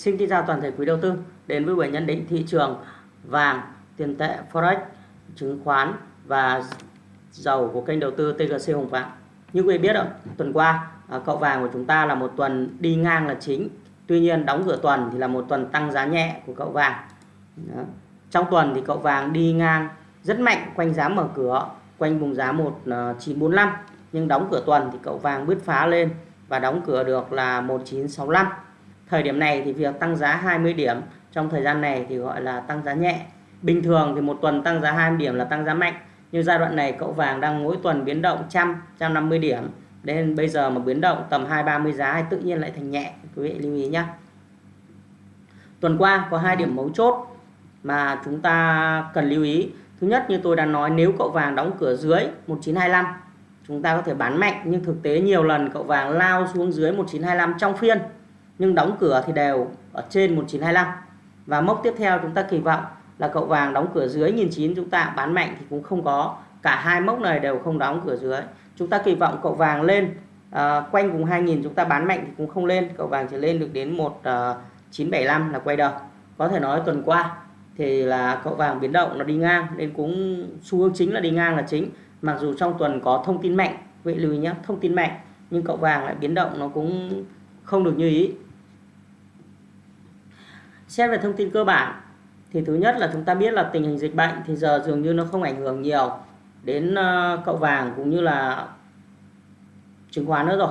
Xin kính chào toàn thể quý đầu tư đến với buổi nhận định thị trường vàng, tiền tệ, forex, chứng khoán và dầu của kênh đầu tư TGC Hồng Phạm. Như quý vị biết rồi, tuần qua à, cậu vàng của chúng ta là một tuần đi ngang là chính. Tuy nhiên đóng cửa tuần thì là một tuần tăng giá nhẹ của cậu vàng. Đó. Trong tuần thì cậu vàng đi ngang rất mạnh quanh giá mở cửa, quanh vùng giá 1945 à, nhưng đóng cửa tuần thì cậu vàng bứt phá lên và đóng cửa được là 1965 Thời điểm này thì việc tăng giá 20 điểm trong thời gian này thì gọi là tăng giá nhẹ. Bình thường thì một tuần tăng giá 20 điểm là tăng giá mạnh. Nhưng giai đoạn này cậu vàng đang mỗi tuần biến động trăm, 150 điểm. Nên bây giờ mà biến động tầm 2-30 giá thì tự nhiên lại thành nhẹ. Quý vị lưu ý nhé. Tuần qua có hai điểm mấu chốt mà chúng ta cần lưu ý. Thứ nhất như tôi đã nói nếu cậu vàng đóng cửa dưới 1925 chúng ta có thể bán mạnh nhưng thực tế nhiều lần cậu vàng lao xuống dưới 1925 trong phiên nhưng đóng cửa thì đều ở trên 1925 và mốc tiếp theo chúng ta kỳ vọng là cậu vàng đóng cửa dưới 1900 chúng ta bán mạnh thì cũng không có. Cả hai mốc này đều không đóng cửa dưới. Chúng ta kỳ vọng cậu vàng lên à, quanh vùng 2000 chúng ta bán mạnh thì cũng không lên. Cậu vàng chỉ lên được đến 1975 ờ, là quay đầu. Có thể nói tuần qua thì là cậu vàng biến động nó đi ngang nên cũng xu hướng chính là đi ngang là chính. Mặc dù trong tuần có thông tin mạnh vậy lưu ý nhé thông tin mạnh nhưng cậu vàng lại biến động nó cũng không được như ý. Xét về thông tin cơ bản thì thứ nhất là chúng ta biết là tình hình dịch bệnh thì giờ dường như nó không ảnh hưởng nhiều đến ờ, cậu vàng cũng như là chứng khoán nữa rồi.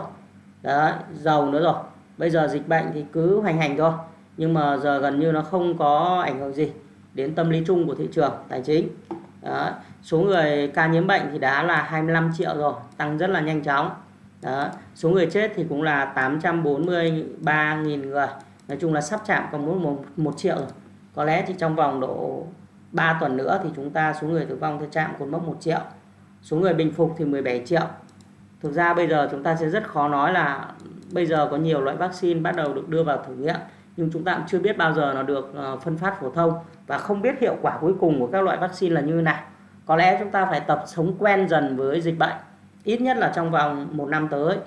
Đấy, dầu nữa rồi. Bây giờ dịch bệnh thì cứ hoành hành thôi. Nhưng mà giờ gần như nó không có ảnh hưởng gì đến tâm lý chung của thị trường tài chính. Đó. Số người ca nhiễm bệnh thì đã là 25 triệu rồi, tăng rất là nhanh chóng. Đó. Số người chết thì cũng là 843.000 người nói chung là sắp chạm còn muốn một, một triệu rồi. Có lẽ chỉ trong vòng độ 3 tuần nữa thì chúng ta số người tử vong sẽ chạm cột mốc 1 triệu. Số người bình phục thì 17 triệu. Thực ra bây giờ chúng ta sẽ rất khó nói là bây giờ có nhiều loại vaccine bắt đầu được đưa vào thử nghiệm nhưng chúng ta cũng chưa biết bao giờ nó được ờ, phân phát phổ thông và không biết hiệu quả cuối cùng của các loại vaccine là như thế nào. Có lẽ chúng ta phải tập sống quen dần với dịch bệnh ít nhất là trong vòng một năm tới.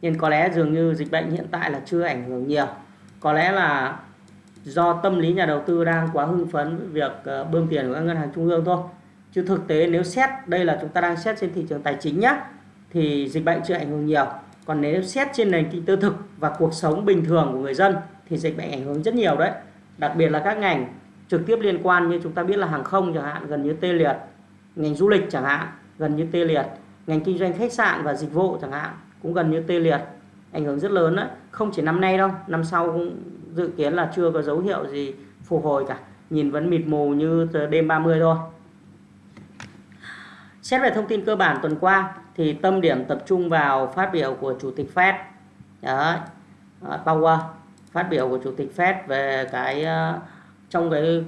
Nhưng có lẽ dường như dịch bệnh hiện tại là chưa ảnh hưởng nhiều có lẽ là do tâm lý nhà đầu tư đang quá hưng phấn với việc ờ, bơm tiền của các ngân hàng trung ương thôi. Chứ thực tế nếu xét, đây là chúng ta đang xét trên thị trường tài chính nhé thì dịch bệnh chưa ảnh hưởng nhiều. Còn nếu xét trên nền kinh tế thực và cuộc sống bình thường của người dân thì dịch bệnh ảnh hưởng rất nhiều đấy. Đặc biệt là các ngành trực tiếp liên quan như chúng ta biết là hàng không chẳng hạn, gần như tê liệt. Ngành du lịch chẳng hạn, gần như tê liệt. Ngành kinh doanh khách sạn và dịch vụ chẳng hạn cũng gần như tê liệt ảnh hưởng rất lớn đấy không chỉ năm nay đâu năm sau cũng dự kiến là chưa có dấu hiệu gì phục hồi cả. Nhìn vẫn mịt mù như đêm 30 thôi. Xét về thông tin cơ bản tuần qua thì tâm điểm tập trung vào phát biểu của chủ tịch Fed. Đấy, Powell à, phát biểu của chủ tịch Fed về cái à, trong cái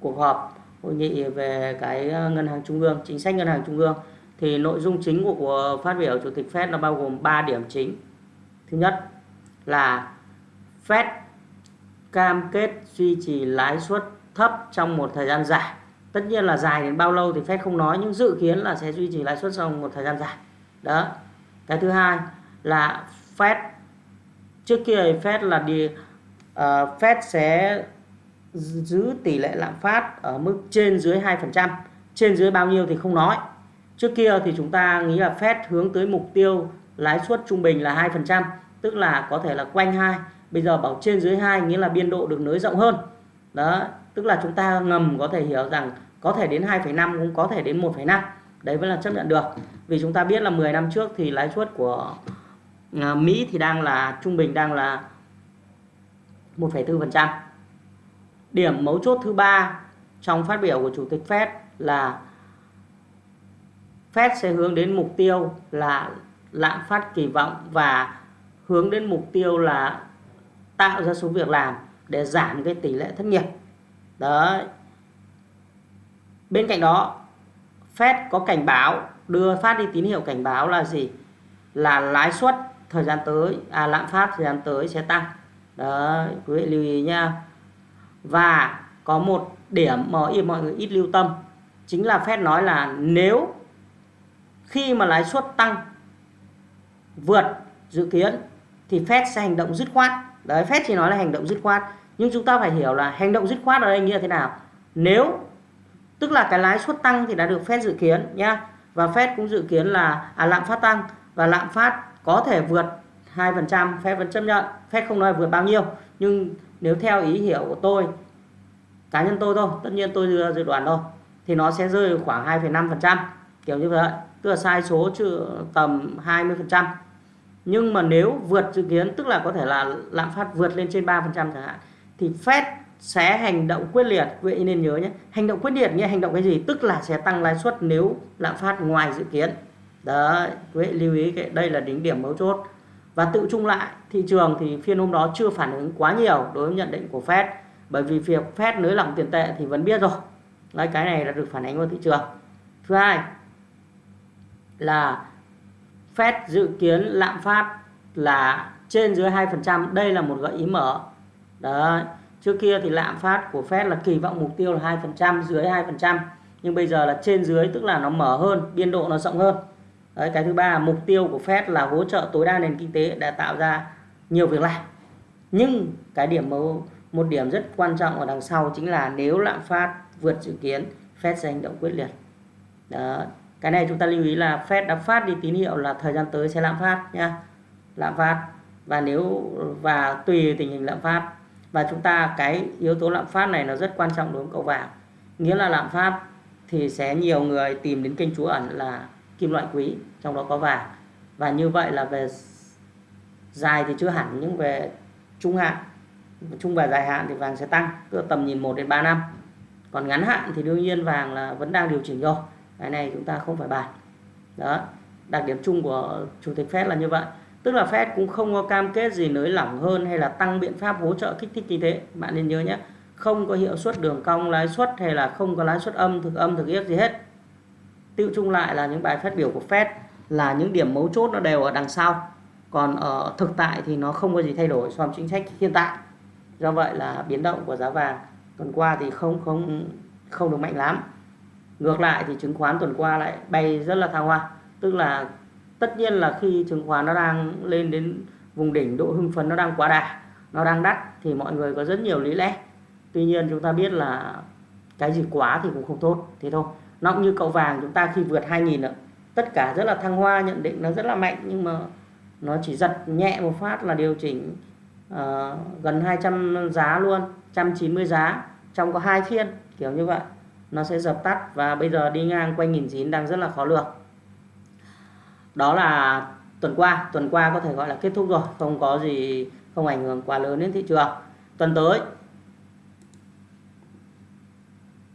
cuộc họp hội nghị về cái à, ngân hàng trung ương chính sách ngân hàng trung ương thì nội dung chính của, của phát biểu chủ tịch Fed nó bao gồm 3 điểm chính. Thứ nhất là Fed cam kết duy trì lãi suất thấp trong một thời gian dài. Tất nhiên là dài đến bao lâu thì Fed không nói nhưng dự kiến là sẽ duy trì lãi suất trong một thời gian dài. Đó. Cái thứ hai là Fed trước kia Fed là đi uh, Fed sẽ giữ tỷ lệ lạm phát ở mức trên dưới 2%, trên dưới bao nhiêu thì không nói. Trước kia thì chúng ta nghĩ là Fed hướng tới mục tiêu lãi suất trung bình là 2%, tức là có thể là quanh 2. Bây giờ bảo trên dưới 2 nghĩa là biên độ được nới rộng hơn. Đó, tức là chúng ta ngầm có thể hiểu rằng có thể đến 2,5 cũng có thể đến 1,5. Đấy vẫn là chấp nhận được. Vì chúng ta biết là 10 năm trước thì lãi suất của à, Mỹ thì đang là trung bình đang là 1,4%. Điểm mấu chốt thứ ba trong phát biểu của Chủ tịch Fed là Fed sẽ hướng đến mục tiêu là lạm phát kỳ vọng và hướng đến mục tiêu là tạo ra số việc làm để giảm cái tỷ lệ thất nghiệp. Đấy. Bên cạnh đó, Fed có cảnh báo đưa phát đi tín hiệu cảnh báo là gì? Là lãi suất thời gian tới, à lạm phát thời gian tới sẽ tăng. Đấy, quý vị lưu ý nha. Và có một điểm mà mọi người ít lưu tâm chính là Fed nói là nếu khi mà lãi suất tăng vượt dự kiến thì Fed sẽ hành động dứt khoát. Đấy Fed chỉ nói là hành động dứt khoát. Nhưng chúng ta phải hiểu là hành động dứt khoát ở đây như thế nào. Nếu tức là cái lãi suất tăng thì đã được Fed dự kiến nhá. Và Fed cũng dự kiến là à, lạm phát tăng. Và lạm phát có thể vượt 2% Fed vẫn chấp nhận. Fed không nói vượt bao nhiêu. Nhưng nếu theo ý hiểu của tôi cá nhân tôi thôi tất nhiên tôi dự, dự đoán thôi thì nó sẽ rơi khoảng 2,5% kiểu như vậy. Tức là sai số chứ tầm 20% nhưng mà nếu vượt dự kiến, tức là có thể là lạm phát vượt lên trên 3% chẳng hạn, thì Fed sẽ hành động quyết liệt. Vậy nên nhớ nhé, hành động quyết liệt nghĩa hành động cái gì? Tức là sẽ tăng lãi suất nếu lạm phát ngoài dự kiến. Đấy, quý vị lưu ý cái, đây là đỉnh điểm mấu chốt. Và tự chung lại, thị trường thì phiên hôm đó chưa phản ứng quá nhiều đối với nhận định của Fed. Bởi vì việc Fed nới lỏng tiền tệ thì vẫn biết rồi. Đấy, cái này là được phản ánh vào thị trường. Thứ hai là Fed dự kiến lạm phát là trên dưới 2% đây là một gợi ý mở. Đấy, trước kia thì lạm phát của Fed là kỳ vọng mục tiêu là 2% dưới 2% nhưng bây giờ là trên dưới, tức là nó mở hơn, biên độ nó rộng hơn. Đấy, cái thứ ba, mục tiêu của Fed là hỗ trợ tối đa nền kinh tế để tạo ra nhiều việc làm. Nhưng cái điểm một điểm rất quan trọng ở đằng sau chính là nếu lạm phát vượt dự kiến, Fed sẽ hành động quyết liệt. Đó cái này chúng ta lưu ý là Fed đã phát đi tín hiệu là thời gian tới sẽ lạm phát nha. Lạm phát. Và nếu, và tùy tình hình lạm phát. Và chúng ta, cái yếu tố lạm phát này nó rất quan trọng đối với cậu vàng. Nghĩa là lạm phát thì sẽ nhiều người tìm đến kênh trú ẩn là kim loại quý, trong đó có vàng. Và như vậy là về dài thì chưa hẳn nhưng về trung hạn, trung và dài hạn thì vàng sẽ tăng tầm nhìn 1 đến 3 năm. Còn ngắn hạn thì đương nhiên vàng là vẫn đang điều chỉnh rồi cái này chúng ta không phải bàn. Đó, đặc điểm chung của chủ tịch Fed là như vậy. Tức là Fed cũng không có cam kết gì nới lỏng hơn hay là tăng biện pháp hỗ trợ kích thích kinh tế. Bạn nên nhớ nhé, không có hiệu suất đường cong, lãi suất hay là không có lãi suất âm, thực âm, thực yếc gì hết. Tiêu chung lại là những bài phát biểu của Fed là những điểm mấu chốt nó đều ở đằng sau. Còn ở thực tại thì nó không có gì thay đổi, so với chính sách hiện tại. Do vậy là biến động của giá vàng tuần qua thì không không không được mạnh lắm ngược lại thì chứng khoán tuần qua lại bay rất là thăng hoa. Tức là tất nhiên là khi chứng khoán nó đang lên đến vùng đỉnh độ hưng phấn nó đang quá đà nó đang đắt thì mọi người có rất nhiều lý lẽ. Tuy nhiên chúng ta biết là cái gì quá thì cũng không tốt thế thôi. Nó cũng như cậu vàng chúng ta khi vượt 2.000 nữa tất cả rất là thăng hoa nhận định nó rất là mạnh nhưng mà nó chỉ giật nhẹ một phát là điều chỉnh uh, gần 200 giá luôn 190 giá trong có hai phiên kiểu như vậy nó sẽ dập tắt và bây giờ đi ngang quanh nghìn chín đang rất là khó lường. Đó là tuần qua. Tuần qua có thể gọi là kết thúc rồi. Không có gì, không ảnh hưởng quá lớn đến thị trường. Tuần tới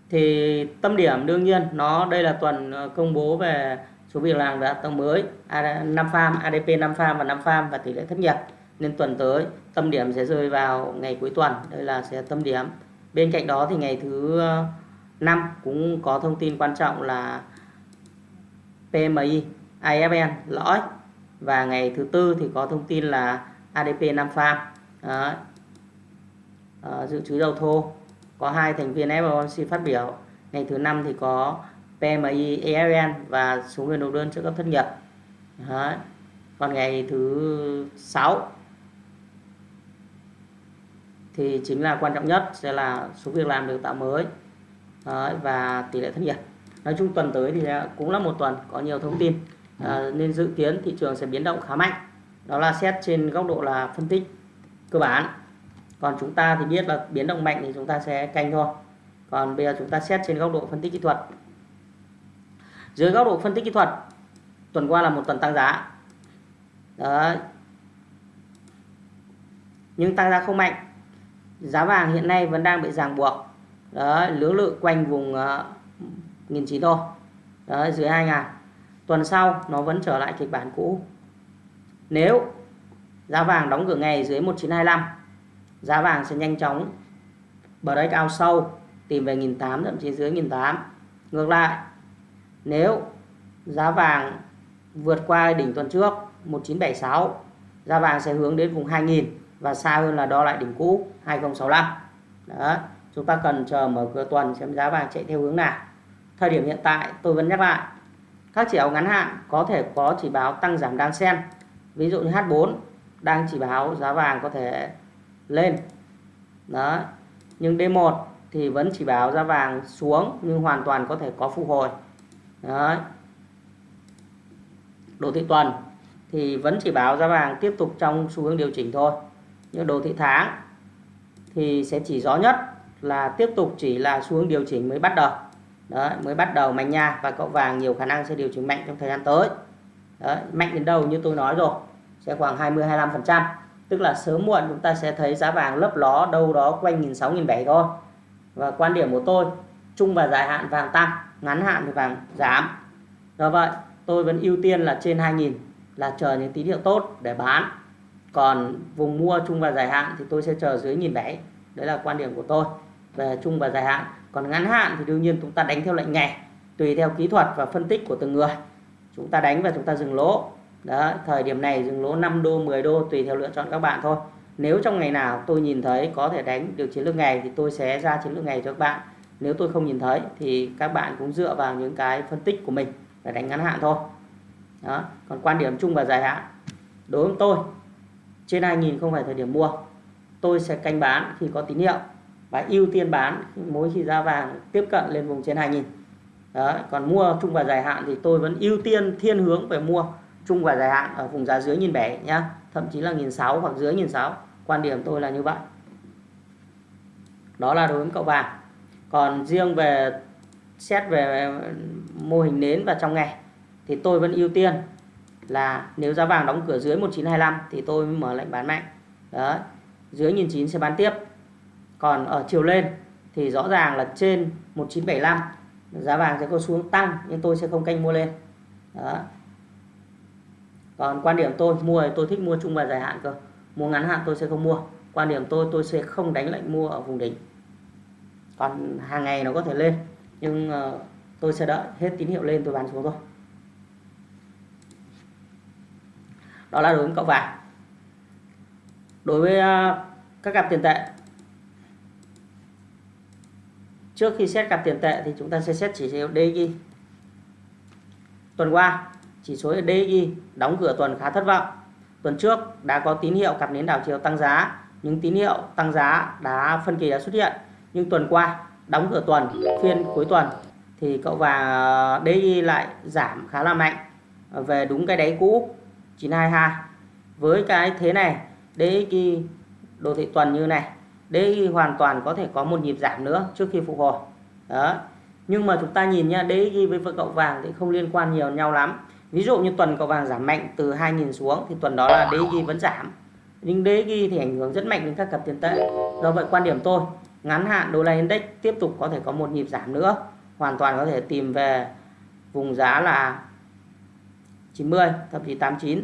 thì tâm điểm đương nhiên, nó, đây là tuần ờ, công bố về số việc làm đã tăng mới năm farm ADP 5 farm và 5 farm và tỷ lệ thất nghiệp. Nên tuần tới, tâm điểm sẽ rơi vào ngày cuối tuần. Đây là sẽ tâm điểm. Bên cạnh đó thì ngày thứ ờ, ờ, năm cũng có thông tin quan trọng là PMI IFN lõi. Và ngày thứ tư thì có thông tin là ADP 5 farm. À, dự trữ dầu thô. Có hai thành viên FOMC phát biểu. Ngày thứ năm thì có PMI EFN và số người nộp đơn trợ cấp thất nghiệp. À, còn ngày thứ sáu thì chính là quan trọng nhất sẽ là số việc làm được tạo mới. Đấy, và tỷ lệ thất nghiệp. Nói chung tuần tới thì cũng là một tuần có nhiều thông tin. À, nên dự kiến thị trường sẽ biến động khá mạnh. Đó là xét trên góc độ là phân tích cơ bản. Còn chúng ta thì biết là biến động mạnh thì chúng ta sẽ canh thôi. Còn bây giờ chúng ta xét trên góc độ phân tích kỹ thuật. Dưới góc độ phân tích kỹ thuật tuần qua là một tuần tăng giá. Đấy. Nhưng tăng giá không mạnh. Giá vàng hiện nay vẫn đang bị ràng buộc đấy lưỡng lự quanh vùng uh, nghìn chín thôi. Đấy dưới 2.000 tuần sau nó vẫn trở lại kịch bản cũ. Nếu giá vàng đóng cửa ngày dưới 1925 giá vàng sẽ nhanh chóng break out sâu tìm về 1.800 thậm chí dưới 1.800 ngược lại nếu giá vàng vượt qua đỉnh tuần trước 1976 giá vàng sẽ hướng đến vùng 2.000 và xa hơn là đo lại đỉnh cũ 2065 đó chúng ta cần chờ mở cửa tuần xem giá vàng chạy theo hướng nào. Thời điểm hiện tại, tôi vẫn nhắc lại, các chỉ báo ngắn hạn có thể có chỉ báo tăng giảm đan xen ví dụ như H4 đang chỉ báo giá vàng có thể lên. Đó, nhưng D1 thì vẫn chỉ báo giá vàng xuống nhưng hoàn toàn có thể có phục hồi. Đó. Đồ thị tuần thì vẫn chỉ báo giá vàng tiếp tục trong xu hướng điều chỉnh thôi. Nhưng đồ thị tháng thì sẽ chỉ rõ nhất là tiếp tục chỉ là xu hướng điều chỉnh mới bắt đầu. Đấy mới bắt đầu mạnh nha và cậu vàng nhiều khả năng sẽ điều chỉnh mạnh trong thời gian tới. Đấy, mạnh đến đâu như tôi nói rồi sẽ khoảng 20 25 phần trăm. Tức là sớm muộn chúng ta sẽ thấy giá vàng lấp ló đâu đó quanh nghìn sáu nghìn bảy thôi. Và quan điểm của tôi trung và dài hạn vàng tăng ngắn hạn thì vàng giảm. Do vậy tôi vẫn ưu tiên là trên 2.000 là chờ những tín hiệu tốt để bán. Còn vùng mua trung và dài hạn thì tôi sẽ chờ dưới nghìn bảy. Đấy là quan điểm của tôi về trung và dài hạn. Còn ngắn hạn thì đương nhiên chúng ta đánh theo lệnh ngày, tùy theo kỹ thuật và phân tích của từng người. Chúng ta đánh và chúng ta dừng lỗ. Đó thời điểm này dừng lỗ 5 đô 10 đô, tùy theo lựa chọn các bạn thôi. Nếu trong ngày nào tôi nhìn thấy có thể đánh được chiến lược ngày thì tôi sẽ ra chiến lược ngày cho các bạn. Nếu tôi không nhìn thấy thì các bạn cũng dựa vào những cái phân tích của mình để đánh ngắn hạn thôi. Đó, còn quan điểm chung và dài hạn. Đối với tôi, trên 2.000 không phải thời điểm mua, tôi sẽ canh bán khi có tín hiệu và ưu tiên bán mỗi khi giá vàng tiếp cận lên vùng trên 2000. đó, còn mua chung và dài hạn thì tôi vẫn ưu tiên thiên hướng về mua chung và dài hạn ở vùng giá dưới nhìn bẻ nhá. Thậm chí là nghìn sáu hoặc dưới nghìn sáu. Quan điểm tôi là như vậy. Đó là đối với cậu vàng. Còn riêng về xét về mô hình nến và trong ngày thì tôi vẫn ưu tiên là nếu giá vàng đóng cửa dưới 1925 thì tôi mới mở lệnh bán mạnh. Đó, dưới 1900 sẽ bán tiếp còn ở chiều lên thì rõ ràng là trên 1975 giá vàng sẽ có xuống tăng nhưng tôi sẽ không canh mua lên. Đó. Còn quan điểm tôi, mua thì tôi thích mua chung và dài hạn cơ. Mua ngắn hạn tôi sẽ không mua. Quan điểm tôi tôi sẽ không đánh lệnh mua ở vùng đỉnh. Còn hàng ngày nó có thể lên, nhưng ờ, tôi sẽ đợi hết tín hiệu lên tôi bán xuống thôi. Đó là đối với cậu vàng. Đối với ờ, các cặp tiền tệ trước khi xét cặp tiền tệ thì chúng ta sẽ xét chỉ số DXY tuần qua, chỉ số DXY đóng cửa tuần khá thất vọng. Tuần trước đã có tín hiệu cặp nến đảo chiều tăng giá, những tín hiệu tăng giá đã phân kỳ đã xuất hiện. Nhưng tuần qua đóng cửa tuần, phiên cuối tuần thì cậu vàng DXY lại giảm khá là mạnh. Về đúng cái đáy cũ 922 với cái thế này DXY đồ thị tuần như này DXY hoàn toàn có thể có một nhịp giảm nữa trước khi phục hồi. Đó. Nhưng mà chúng ta nhìn nha DXY với cậu vàng thì không liên quan nhiều nhau lắm. Ví dụ như tuần cậu vàng giảm mạnh từ 2.000 xuống thì tuần đó là DXY vẫn giảm. Nhưng DXY thì ảnh hưởng rất mạnh đến các cặp tiền tệ. Do vậy quan điểm tôi, ngắn hạn đô la index tiếp tục có thể có một nhịp giảm nữa. Hoàn toàn có thể tìm về vùng giá là 90 thậm chí 89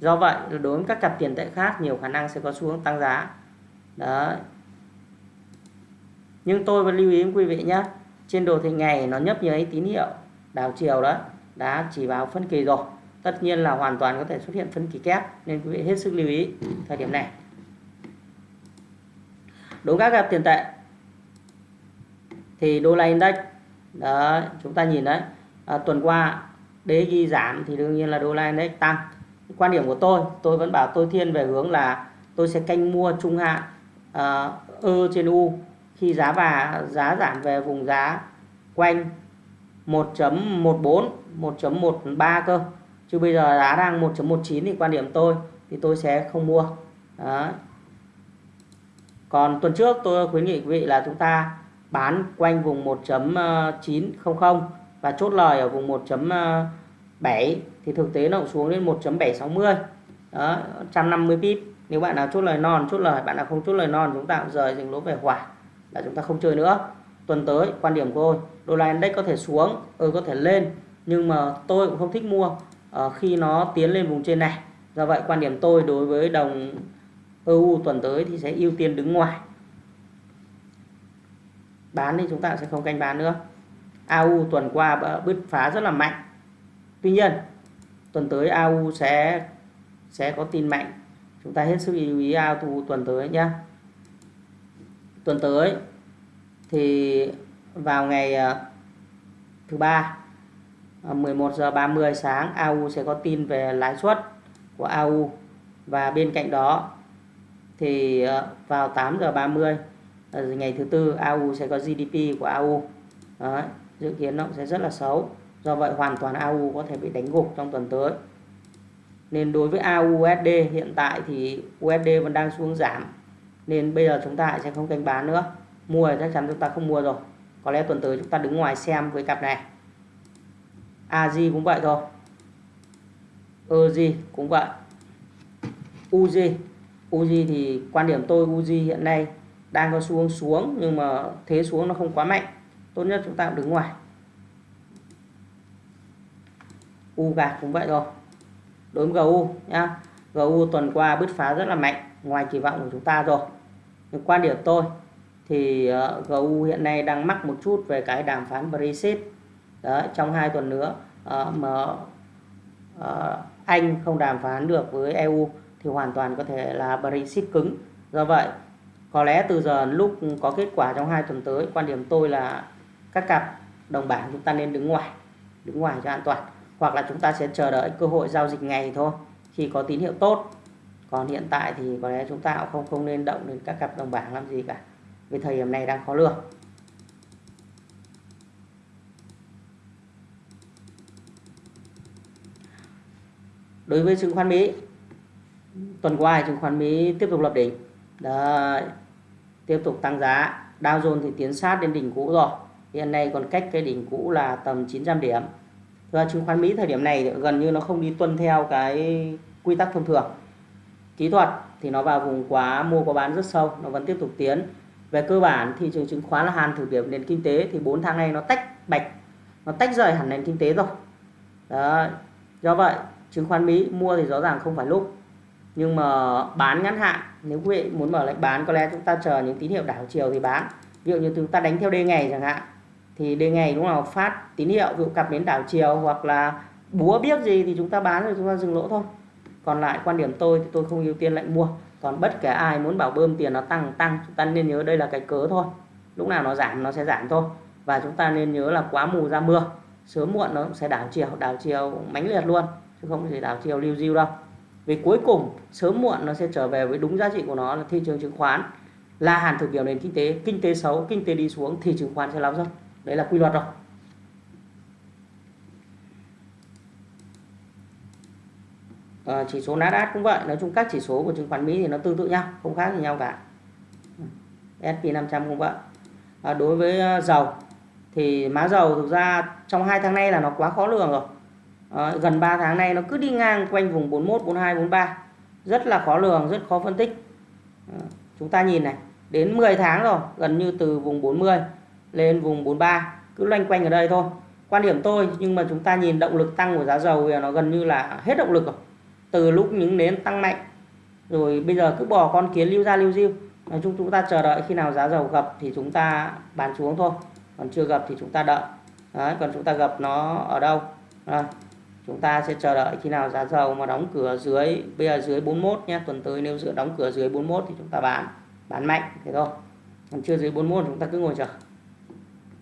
do vậy đối với các cặp tiền tệ khác, nhiều khả năng sẽ có xu hướng tăng giá. Đấy nhưng tôi vẫn lưu ý quý vị nhé trên đồ thị ngày nó nhấp nháy tín hiệu. Đảo chiều đó đã chỉ báo phân kỳ rồi. Tất nhiên là hoàn toàn có thể xuất hiện phân kỳ kép nên quý vị hết sức lưu ý thời điểm này. Đối các cặp tiền tệ. Thì đô la index đó chúng ta nhìn đấy. À, tuần qua đế ghi giảm thì đương nhiên là đô la index tăng. Quan điểm của tôi tôi vẫn bảo tôi thiên về hướng là tôi sẽ canh mua trung hạn uh, ơ trên u khi giá và giá giảm về vùng giá quanh 1.14 1.13 cơ. Chứ bây giờ giá đang 1.19 thì quan điểm tôi, thì tôi sẽ không mua. Đó còn tuần trước tôi khuyến nghị quý vị là chúng ta bán quanh vùng 1.900 và chốt lời ở vùng 1.7 thì thực tế nó cũng xuống đến 1.760 đó 150 pip. Nếu bạn nào chốt lời non, chốt lời, bạn nào không chốt lời non, chúng ta cũng rời dừng lỗ về khoảng là chúng ta không chơi nữa. Tuần tới quan điểm của tôi đô la index có thể xuống ừ có thể lên nhưng mà tôi cũng không thích mua uh, khi nó tiến lên vùng trên này. Do vậy quan điểm tôi đối với đồng EU tuần tới thì sẽ ưu tiên đứng ngoài. Bán thì chúng ta sẽ không canh bán nữa. AU tuần qua bứt phá rất là mạnh. Tuy nhiên tuần tới AU sẽ sẽ có tin mạnh. Chúng ta hết sức lưu ý AU tuần tới nhé tuần tới thì vào ngày ờ, thứ ba ờ, 11 giờ 30 sáng AU sẽ có tin về lãi suất của AU và bên cạnh đó thì ờ, vào 8 giờ 30 ngày thứ tư AU sẽ có GDP của AU Đấy, dự kiến nó sẽ rất là xấu. Do vậy hoàn toàn AU có thể bị đánh gục trong tuần tới. Nên đối với AUSD hiện tại thì USD vẫn đang xuống giảm nên bây giờ chúng ta sẽ không canh bán nữa. Mua thì chắc chắn chúng ta không mua rồi. Có lẽ tuần tới chúng ta đứng ngoài xem với cặp này. AG cũng vậy thôi. EG cũng vậy. UG UG thì quan điểm tôi UG hiện nay đang có xu hướng xuống nhưng mà thế xuống nó không quá mạnh. Tốt nhất chúng ta cũng đứng ngoài. U gạt cũng vậy thôi. Đối với GU nhá. GU tuần qua bứt phá rất là mạnh, ngoài kỳ vọng của chúng ta rồi quan điểm tôi thì ờ, uh, GU hiện nay đang mắc một chút về cái đàm phán Brexit. Đấy, trong hai tuần nữa uh, mà uh, Anh không đàm phán được với EU thì hoàn toàn có thể là Brexit cứng. Do vậy có lẽ từ giờ lúc có kết quả trong hai tuần tới quan điểm tôi là các cặp đồng bảng chúng ta nên đứng ngoài đứng ngoài cho an toàn. Hoặc là chúng ta sẽ chờ đợi cơ hội giao dịch ngày thôi khi có tín hiệu tốt còn hiện tại thì có lẽ chúng ta cũng không không nên động đến các cặp đồng bảng làm gì cả vì thời điểm này đang khó lường. Đối với chứng khoán Mỹ tuần qua chứng khoán Mỹ tiếp tục lập đỉnh. Đấy, tiếp tục tăng giá. Dow Jones thì tiến sát đến đỉnh cũ rồi. Hiện nay còn cách cái đỉnh cũ là tầm 900 điểm. Và chứng khoán Mỹ thời điểm này gần như nó không đi tuân theo cái quy tắc thông thường kỹ thuật thì nó vào vùng quá, mua quá bán rất sâu, nó vẫn tiếp tục tiến. Về cơ bản, thị trường chứng khoán là hàn thử điểm nền kinh tế thì 4 tháng nay nó tách bạch, nó tách rời hẳn nền kinh tế rồi. Đó do vậy, chứng khoán Mỹ mua thì rõ ràng không phải lúc. Nhưng mà bán ngắn hạn, nếu quý vị muốn mở lệnh bán, có lẽ chúng ta chờ những tín hiệu đảo chiều thì bán. Ví dụ như chúng ta đánh theo đê ngày chẳng hạn, thì đê ngày lúc nào phát tín hiệu, ví dụ cặp đến đảo chiều hoặc là búa biết gì thì chúng ta bán rồi chúng ta dừng lỗ thôi còn lại quan điểm tôi thì tôi không ưu tiên lệnh mua. Còn bất kể ai muốn bảo bơm tiền nó tăng tăng, chúng ta nên nhớ đây là cái cớ thôi. Lúc nào nó giảm, nó sẽ giảm thôi. Và chúng ta nên nhớ là quá mù ra mưa, sớm muộn nó sẽ đảo chiều đảo chiều mãnh liệt luôn, chứ không thể đảo chiều lưu diêu đâu. Vì cuối cùng, sớm muộn nó sẽ trở về với đúng giá trị của nó là thị trường chứng khoán. Là hàn thực biểu nền kinh tế kinh tế xấu, kinh tế đi xuống thì chứng khoán sẽ lao dốc. Đấy là quy luật rồi. À, chỉ số Nasdaq cũng vậy. Nói chung các chỉ số của chứng khoán Mỹ thì nó tương tự nhau không khác gì nhau cả. S&P 500 cũng vậy. À, đối với ờ, dầu thì má dầu thực ra trong hai tháng nay là nó quá khó lường rồi. À, gần 3 tháng nay nó cứ đi ngang quanh vùng 41 42 43 rất là khó lường rất khó phân tích. À, chúng ta nhìn này đến 10 tháng rồi gần như từ vùng 40 lên vùng 43 cứ loanh quanh ở đây thôi. Quan điểm tôi nhưng mà chúng ta nhìn động lực tăng của giá dầu thì nó gần như là hết động lực rồi từ lúc những nến tăng mạnh rồi bây giờ cứ bỏ con kiến lưu ra lưu diêu nói chung chúng ta chờ đợi khi nào giá dầu gặp thì chúng ta bán xuống thôi. Còn chưa gặp thì chúng ta đợi. Đấy, còn chúng ta gặp nó ở đâu? À, chúng ta sẽ chờ đợi khi nào giá dầu mà đóng cửa dưới bây giờ dưới 41 nhé tuần tới nếu dựa đóng cửa dưới 41 thì chúng ta bán bán mạnh thế thôi. Còn chưa dưới 41 chúng ta cứ ngồi chờ.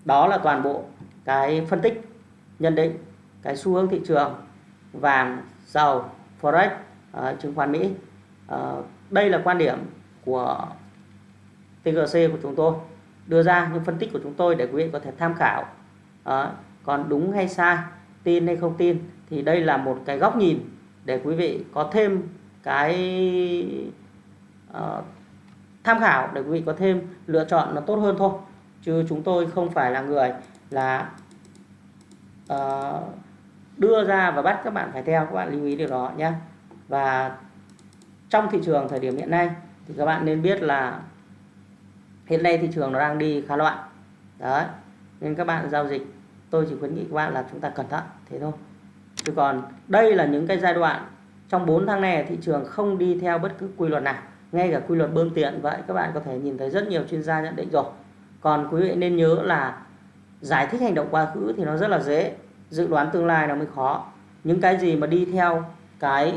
Đó là toàn bộ cái phân tích nhận định cái xu hướng thị trường vàng dầu forex à, chứng khoán mỹ. À, đây là quan điểm của TGC của chúng tôi đưa ra những phân tích của chúng tôi để quý vị có thể tham khảo. Còn đúng hay sai tin hay không tin thì đây là một cái góc nhìn để quý vị có thêm cái uh, tham khảo để quý vị có thêm lựa chọn nó tốt hơn thôi. Chứ chúng tôi không phải là người là uh, đưa ra và bắt các bạn phải theo, các bạn lưu ý điều đó nhé và trong thị trường thời điểm hiện nay thì các bạn nên biết là hiện nay thị trường nó đang đi khá loạn. Đấy, nên các bạn giao dịch, tôi chỉ khuyến nghị các bạn là chúng ta cẩn thận, thế thôi. Chứ còn đây là những cái giai đoạn trong 4 tháng này thị trường không đi theo bất cứ quy luật nào, ngay cả quy luật bơm tiền vậy các bạn có thể nhìn thấy rất nhiều chuyên gia nhận định rồi. Còn quý vị nên nhớ là giải thích hành động quá khứ thì nó rất là dễ dự đoán tương lai nó mới khó. Những cái gì mà đi theo cái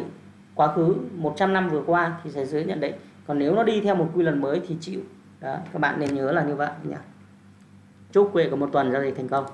quá khứ 100 năm vừa qua thì sẽ dưới nhận định. Còn nếu nó đi theo một quy luật mới thì chịu. Đó, các bạn nên nhớ là như vậy nhỉ. Chúc quý vị có một tuần giao dịch thành công.